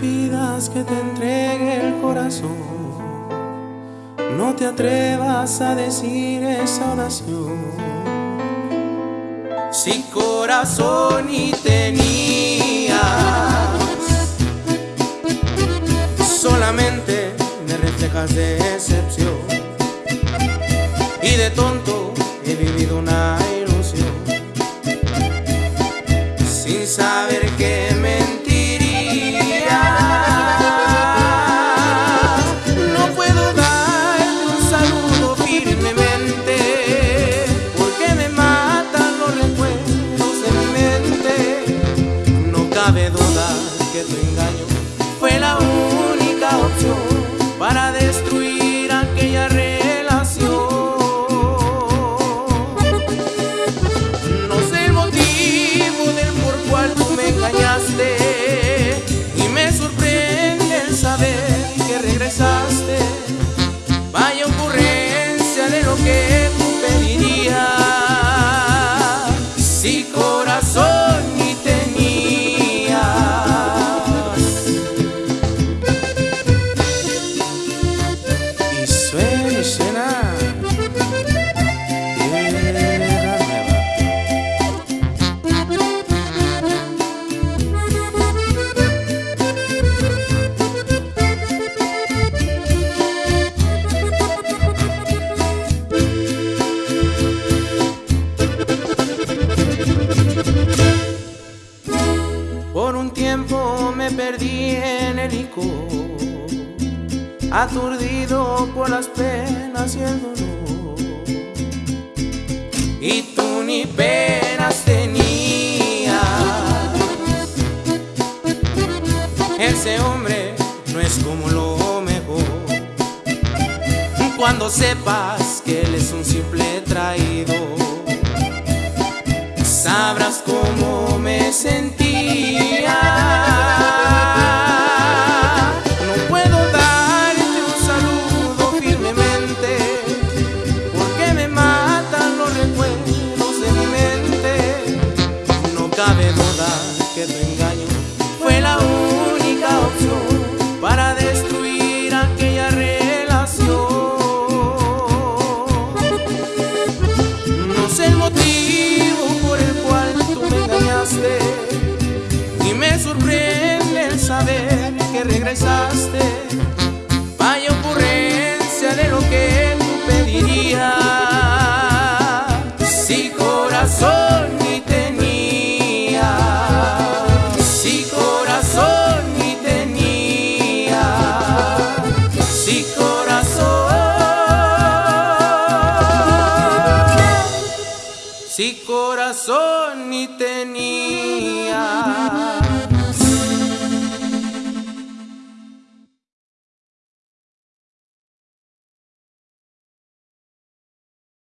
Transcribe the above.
dejas que te entregue el corazón. No te atrevas a decir esa oración. Si corazón y tenías, solamente me reflejas decepción. Y de tonto he vivido una Vaya ocurrencia de lo que tú pedirías. Si corazón el licor, aturdido por las penas y el dolor. Y tú ni penas tenías. Ese hombre no es como lo mejor. Cuando sepas que él es un simple traidor sabrás cómo me sentía. Y me sorprende el saber que regresaste. si corazón ni tenía.